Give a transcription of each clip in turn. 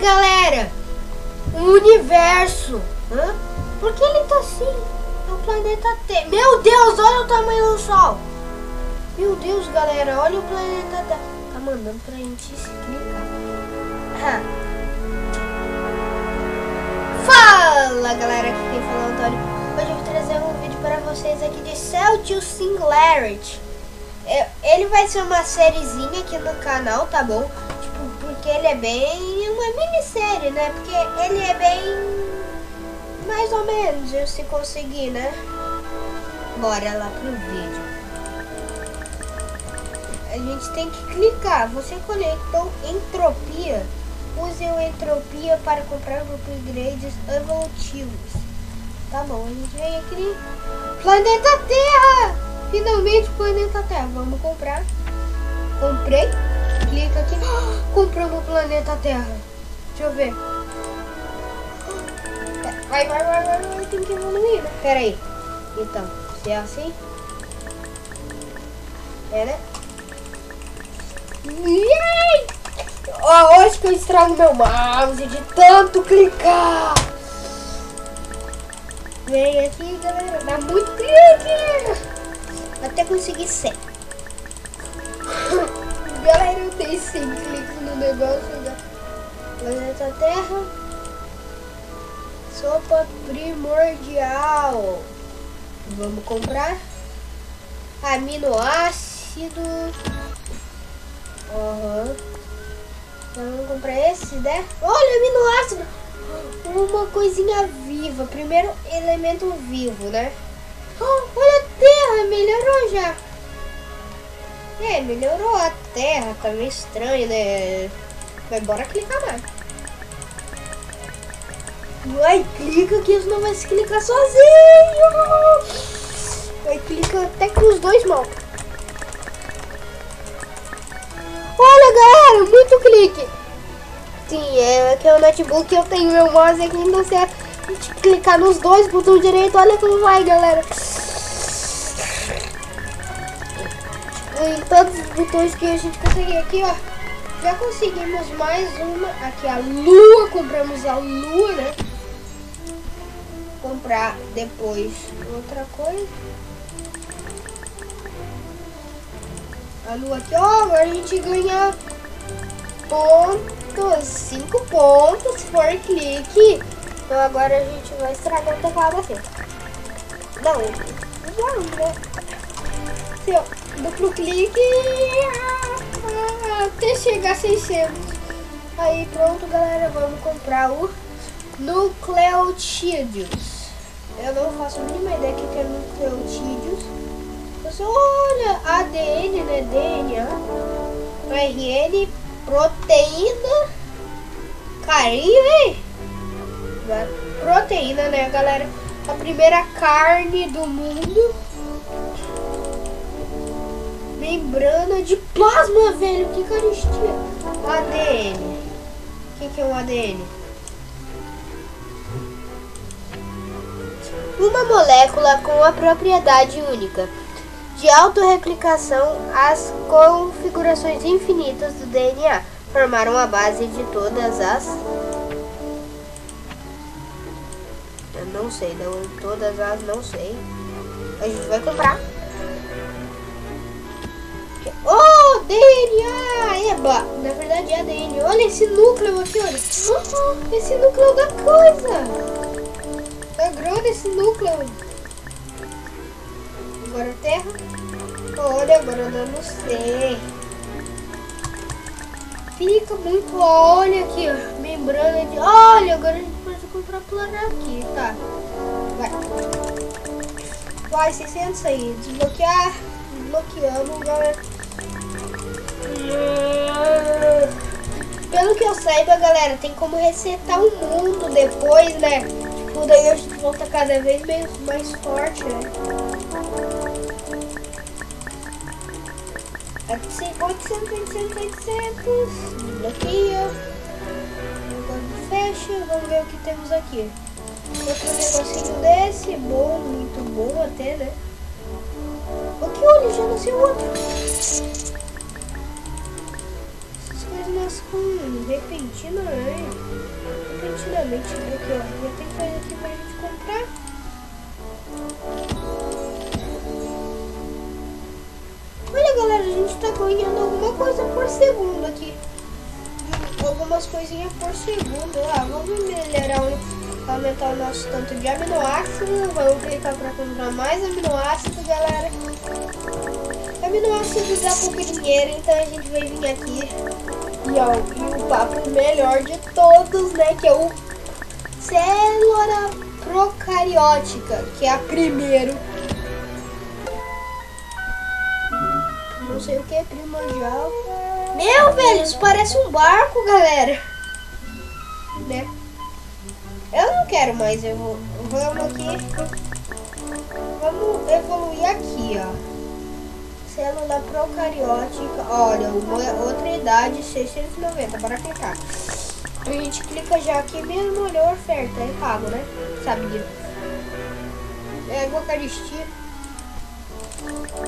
galera. O universo. Hã? Por que ele tá assim? É o planeta Terra. Meu Deus, olha o tamanho do Sol. Meu Deus, galera, olha o planeta Terra. Tá mandando pra gente explicar. Ah. Fala, galera. Aqui quem fala é o Antônio. Hoje eu vou trazer um vídeo para vocês aqui de Celtius Singularity. É, ele vai ser uma sériezinha aqui no canal, tá bom? Porque ele é bem uma minissérie, né? Porque ele é bem mais ou menos, se conseguir, né? Bora lá pro vídeo. A gente tem que clicar. Você conectou entropia. Use o entropia para comprar upgrades evolutivos. Tá bom, a gente vem aqui. Planeta Terra! Finalmente planeta Terra. Vamos comprar. Comprei. Clica aqui. compramos o planeta Terra. Deixa eu ver. Vai, vai, vai, vai, vai. Tem que evoluir, né? Pera aí. Então, se é assim. É, né? Oh, acho que eu estrago meu mouse de tanto clicar. Vem aqui, galera. Dá muito clique. Até conseguir 100. Tenho 100 cliques no negócio da planeta Terra. Sopa primordial. Vamos comprar. Aminoácido. Uhum. Vamos comprar esse, né? Olha, aminoácido. Uma coisinha viva. Primeiro elemento vivo, né? Oh, olha a terra, melhorou já. É, melhorou a terra, tá meio estranho, né? Mas bora clicar mais. Vai, clica que isso não vai se clicar sozinho. Vai, clica até que os dois mãos. Olha, galera, muito clique. Sim, é que é o notebook eu tenho meu mouse aqui, então se clicar nos dois botões direito, olha como vai, galera. Em todos os botões que a gente conseguir aqui, ó. Já conseguimos mais uma. Aqui a lua, compramos a lua, né? Comprar depois outra coisa. A lua aqui, ó, agora a gente ganha pontos, 5 pontos por clique. Então agora a gente vai estragar o teclado assim. Não, não, né? Assim, duplo clique até chegar a 600. Aí pronto, galera, vamos comprar o Nucleotídeos. Eu não faço a mínima ideia que é nucleotídeos. Você olha, ADN, né? DNA, RN, proteína, carinho, hein? Proteína, né, galera? A primeira carne do mundo membrana de plasma, velho. Que caristia. ADN. O que, que é um ADN? Uma molécula com a propriedade única de autorreplicação, as configurações infinitas do DNA formaram a base de todas as. Eu não sei, não, todas as não sei. A gente vai comprar. Oh, DNA! Eba! Na verdade é ADN. Olha esse núcleo aqui, olha. Oh, esse núcleo da coisa. Tá grande esse núcleo. Agora terra. Olha, agora eu não sei. Fica muito... Olha aqui, ó. Membrana de... Olha, agora a gente pode comprar plano aqui, tá? Vai. Vai, 600 aí. Desbloquear. Desbloqueamos, galera. Pelo que eu saiba, galera, tem como resetar o mundo depois, né? Tipo, daí gente volta cada vez mais, mais forte, né? Aqui, 800, 800, 800. Desbloqueia. Agora fecha. Vamos ver o que temos aqui. Outro negocinho desse. Bom, muito bom até, né? O que olha? Já nasceu outro. Mudanças com repentinamente. Repentinamente, né? Aqui, ó. Já tem coisa aqui pra gente comprar. Olha, galera, a gente tá ganhando alguma coisa por segundo aqui. Algumas coisinhas por segundo. Ah, vamos melhorar, aumentar o nosso tanto de aminoácido. Vamos clicar pra comprar mais aminoácido, galera aminoácidos dá pouco dinheiro, então a gente vai vir aqui e, ó, e o papo melhor de todos, né, que é o célula procariótica, que é a primeiro. Não sei o que é primordial. Meu, velho, isso parece um barco, galera. Né? Eu não quero mais, eu vou, vamos aqui. Vamos evoluir aqui, ó célula procariótica. Olha, uma, outra idade, 690. Bora clicar. A gente clica já aqui mesmo, olhou a oferta. É pago, né? Sabia. É Eucaristia.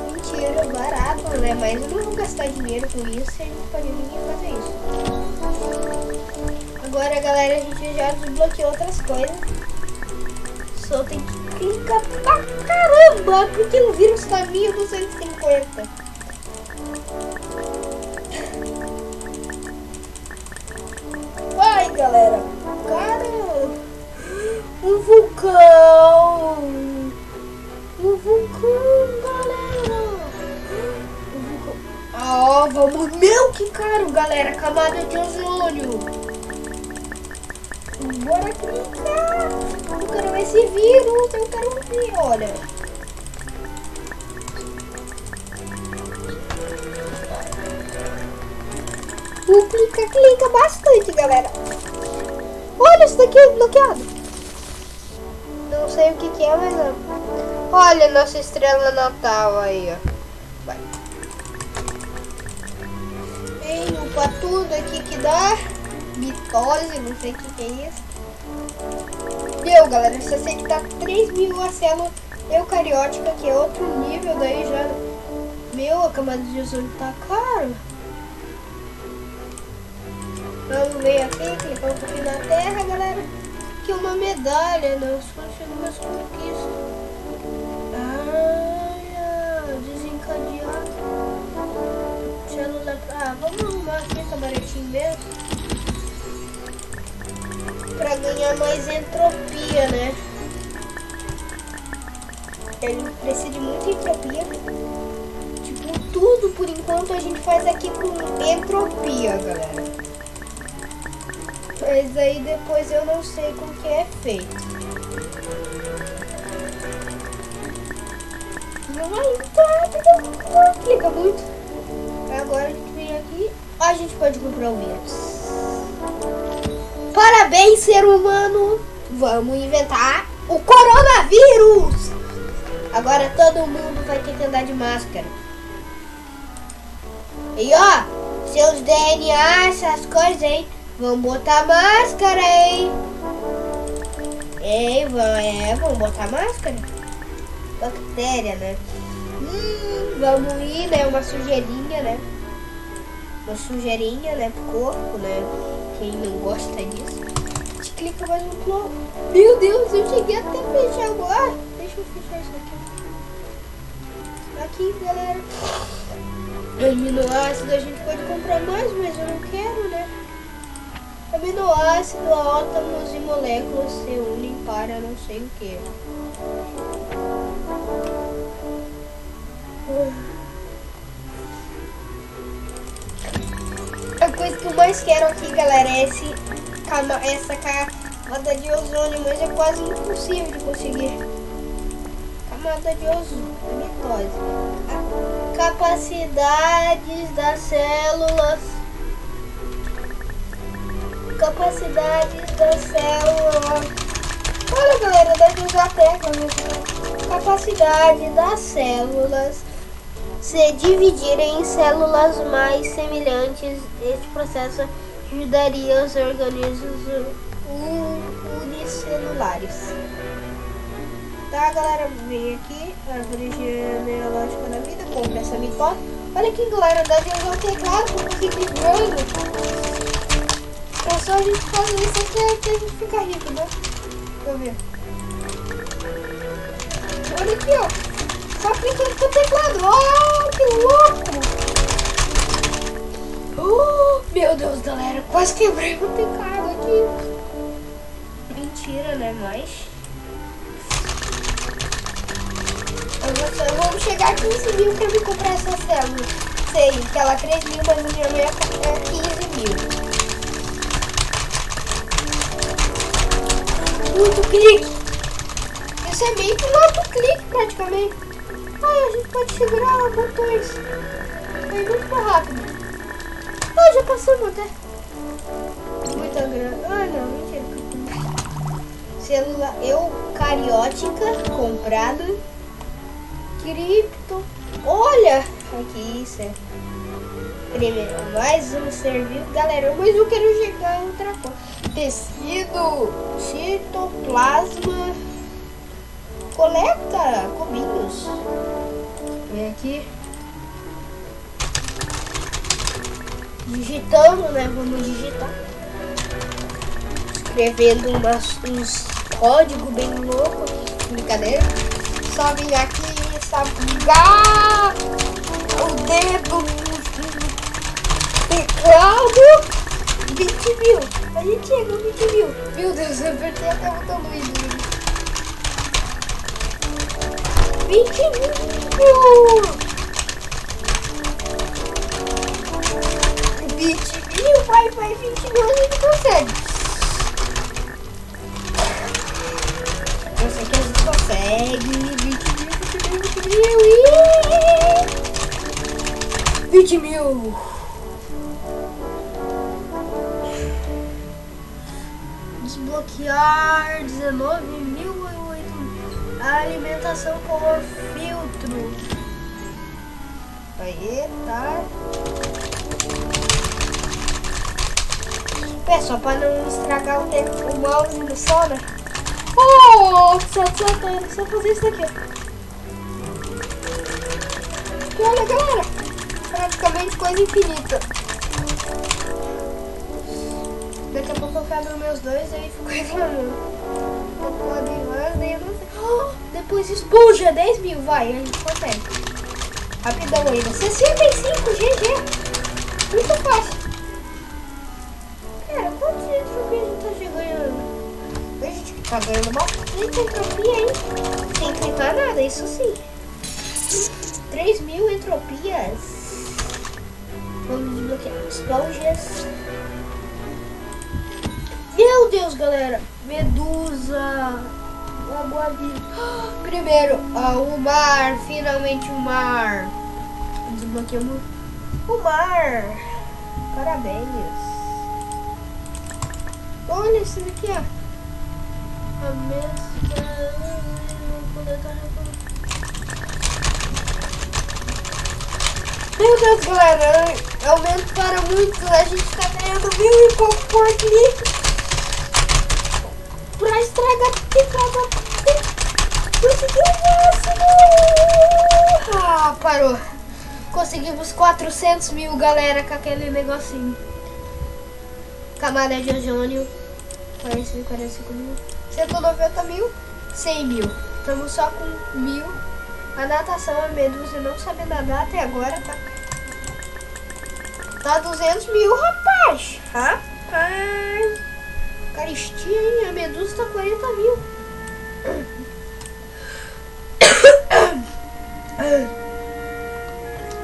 Mentira, barato, né? Mas eu não vou gastar dinheiro com isso. A gente pode ninguém fazer isso. Agora, galera, a gente já desbloqueou outras coisas. Só tem que clica pra caramba, porque o vírus tá minha 250. Vai, galera. Cara, um vulcão. Um vulcão, galera. Um vulcão. Ah, vamos. Meu, que caro, galera. Camada de ozônio. Bora clicar. Eu quero esse vírus. Eu quero ver, olha. Vou clicar, clica bastante, galera. Olha, isso daqui é bloqueado. Não sei o que, que é, mas... Olha nossa estrela natal aí, ó. Vai. Ei, upa tudo aqui que dá mitose, não sei o que, que é isso. Deu, galera. Você que tá 3 mil a célula eucariótica, que é outro nível daí já. Meu, a camada de ozônio tá caro. Vamos ver aqui, clicar um pouquinho na terra, galera. Aqui uma medalha, nós conseguimos conquistas. Ah, desencadear. Célula. Ah, vamos arrumar aqui, camaretinho mesmo para ganhar mais entropia, né? Ele precisa de muita entropia. Tipo, tudo por enquanto a gente faz aqui com entropia, galera. Mas aí depois eu não sei como que é feito. Não vai não clica muito. Agora a gente vem aqui. A gente pode comprar o vírus. Parabéns, ser humano! Vamos inventar o coronavírus! Agora todo mundo vai ter que andar de máscara. E ó, seus DNA, essas coisas, hein? Vamos botar máscara, hein? Ei, é, vamos botar máscara? Bactéria, né? Hum, vamos ir, né? Uma sujeirinha, né? Uma sujeirinha, né? Pro corpo, né? Quem não gosta disso. Gente clica mais um plano. Meu Deus, eu cheguei até fechar agora. Deixa eu fechar isso aqui. Aqui, galera. Aminoácido, a gente pode comprar mais, mas eu não quero, né? Aminoácido, átomos e moléculas se unem para não sei o que. Coisa que eu mais quero aqui, galera, é esse, essa camada de ozônio, mas é quase impossível de conseguir. Camada de ozônio. Capacidades das células. Capacidades das células. Olha, galera, deve usar a tecla. Né? Capacidade das células se dividirem em células mais semelhantes, este processo ajudaria os organismos unicelulares. Tá, galera? Vem aqui, árvore genealógica da vida, compra essa mitose. Olha aqui, galera, dá usar o teclado para conseguir grande. É só a gente fazer isso até que a gente fica rico, né? Deixa eu ver. Olha aqui, ó. Só clicando com o teclado. Oh, que louco! Oh, meu Deus, galera. Quase quebrei o teclado aqui. Mentira, né? Mas... Vamos chegar a 15 mil pra me comprar essa célula. Sei, aquela 3 mil, mas o meu é 15 mil. Muito clique. Isso é meio que um auto-clique praticamente. Ai, a gente pode segurar botões. Foi muito rápido. Ah, já passamos até. Muita grana. Ah, não, mentira. Celular eucariótica comprado. Cripto. Olha! Aqui isso é. Primeiro, mais um serviço. Galera, mas eu quero chegar em outra coisa. Tecido, citoplasma. Digitando, né? Vamos digitar. Escrevendo umas, uns códigos bem loucos. Brincadeira. Só vir aqui sabugar o dedo teclado. 20 mil. A gente chegou 20 mil. Meu Deus, eu apertei até o botão do 20 mil. 20 mil, vai, vai, 20 mil a gente consegue. Eu sei que a gente consegue. 20 mil. Desbloquear 19 mil. Alimentação por filtro. Aí, tá. É só para não estragar o, tempo, o mouse no som, né? Oh, só, só, só, só fazer isso aqui. E olha, galera, praticamente coisa infinita. Daqui a pouco eu quebro meus dois aí fico reclamando. Não pode mais, daí eu não sei. Oh, depois esponja, 10 mil, vai, a gente consegue. Rapidão ainda. 65, GG. Muito fácil. Tá bastante entropia, hein? Sem clicar nada, isso sim. 3 mil entropias. Vamos desbloquear esponjas. Meu Deus, galera. Medusa. Água vida. Primeiro, o mar. Finalmente o mar. Desbloqueamos o mar. Parabéns. Olha esse daqui, ó. Meu Deus, galera, aumentaram muito. A gente tá ganhando mil e pouco por clique. Pra estragar picada. Conseguiu o máximo. Ah, parou. Conseguimos 400 mil, galera, com aquele negocinho. Camada de ozônio. 45, 45 mil. 190 mil. 100 mil. Estamos só com mil. A natação é você não sabe nadar até agora, tá? Tá 200 mil, rapaz. Rapaz. Caristia, hein? A medusa tá 40 mil.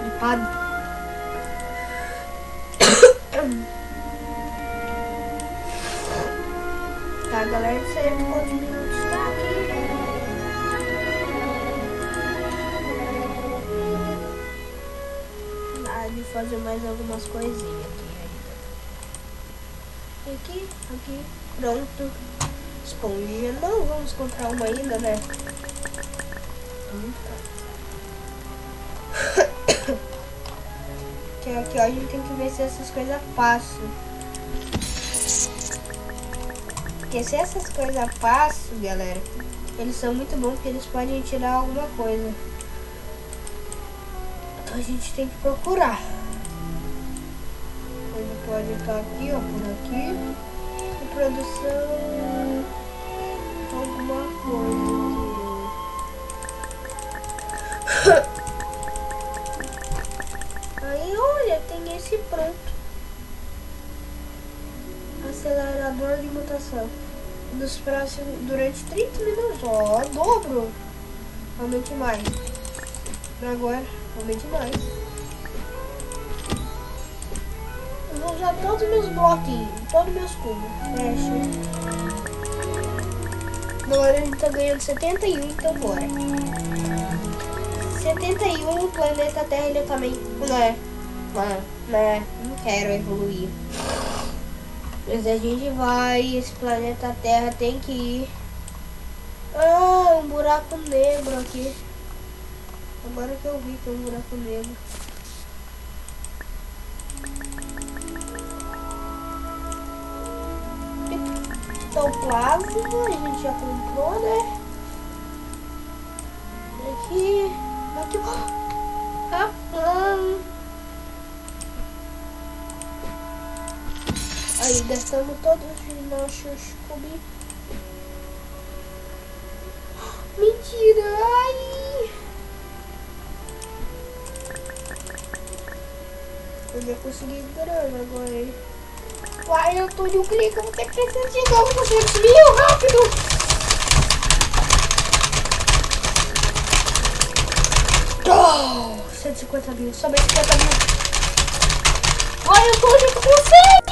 Gripado. Tá, galera, não sei quantos minutos tá aqui. de fazer mais algumas coisinhas aqui ainda. Aqui, aqui, pronto. Esponjinha, não vamos comprar uma ainda, né? que aqui ó, a gente tem que ver se essas coisas passam. Porque se essas coisas passam, galera, eles são muito bons porque eles podem tirar alguma coisa a gente tem que procurar. pode estar aqui, ó, por aqui. E produção... Alguma coisa. Aí, olha, tem esse pronto. Acelerador de mutação. Nos próximos, durante 30 minutos, ó, dobro. Aumente mais. Agora, aumente mais. Eu vou usar todos os meus bloquinhos, todos os meus cubos. Fecha. Agora a gente tá ganhando 71, então bora. 71, o planeta Terra ele também. Né? Né? Né? Não quero evoluir. Mas a gente vai. Esse planeta Terra tem que ir. Ah, um buraco negro aqui. Agora que eu vi que é um buraco negro. Então, plasma, a gente já comprou, né? Aqui, aqui, ah. Aí, gastamos todos os nossos cubos. Mentira, ai! Eu já consegui grana agora, hein? Uai, eu tô de um clique, eu vou ter que precisar de novo, você mil, rápido! Oh, 150 mil, mais 50 mil. Ai, eu tô junto com você!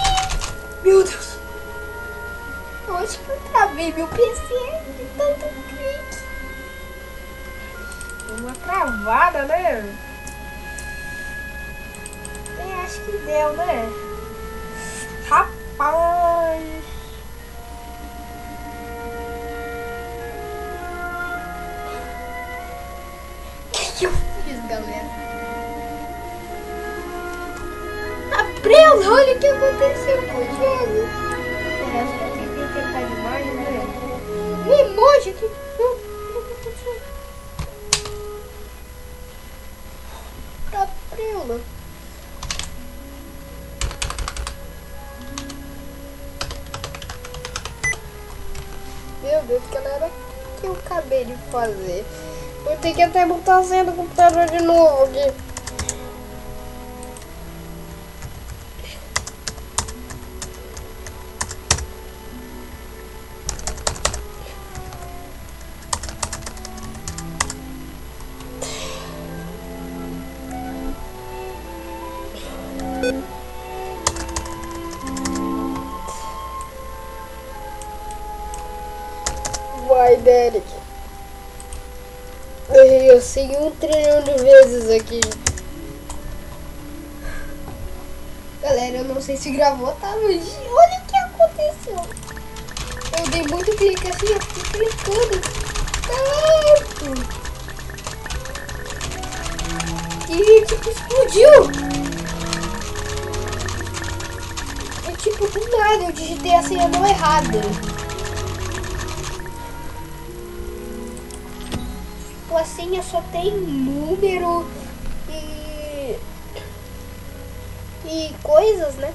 Meu Deus! Eu acho que eu travei meu PC de tanto clique. Uma travada, né? Eu acho que deu, né? Rapaz! O que eu fiz, galera? Olha o que aconteceu com o jogo. Eu tentei tentar demais, né? O emoji aqui. Abriu, Meu Deus, que era que eu acabei de fazer. Vou ter que até botar a senha do computador de novo aqui. Vai, Derek. Eu sei um trilhão de vezes aqui. Galera, eu não sei se gravou, tá? Mas olha o que aconteceu. Eu dei muito clique assim, eu fiquei clicando. Tanto. E tipo, explodiu. É tipo, do nada, eu digitei a senha não errada. A senha só tem número e e coisas, né?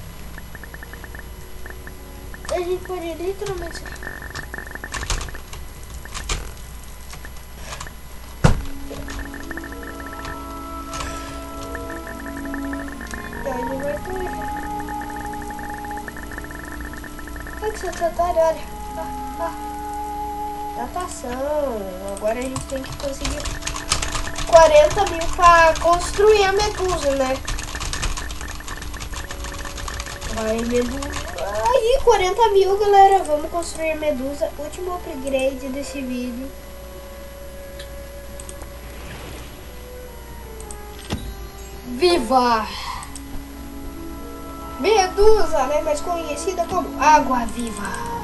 A gente pode literalmente Olha que secretário, olha. Ah, ah datação. Agora a gente tem que conseguir 40 mil para construir a medusa, né? Vai, medusa. Aí, 40 mil, galera. Vamos construir a medusa. Último upgrade desse vídeo. Viva! Medusa, né? Mais conhecida como Água Viva.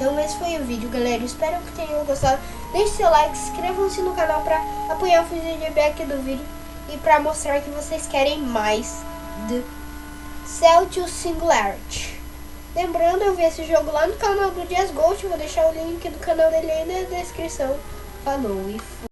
Então esse foi o vídeo, galera. Espero que tenham gostado. Deixe seu like, inscrevam-se no canal para apoiar o feedback do vídeo e para mostrar que vocês querem mais de Celtius Singularity. Lembrando, eu vi esse jogo lá no canal do Dias Gold. Vou deixar o link do canal dele aí na descrição. Falou e fui.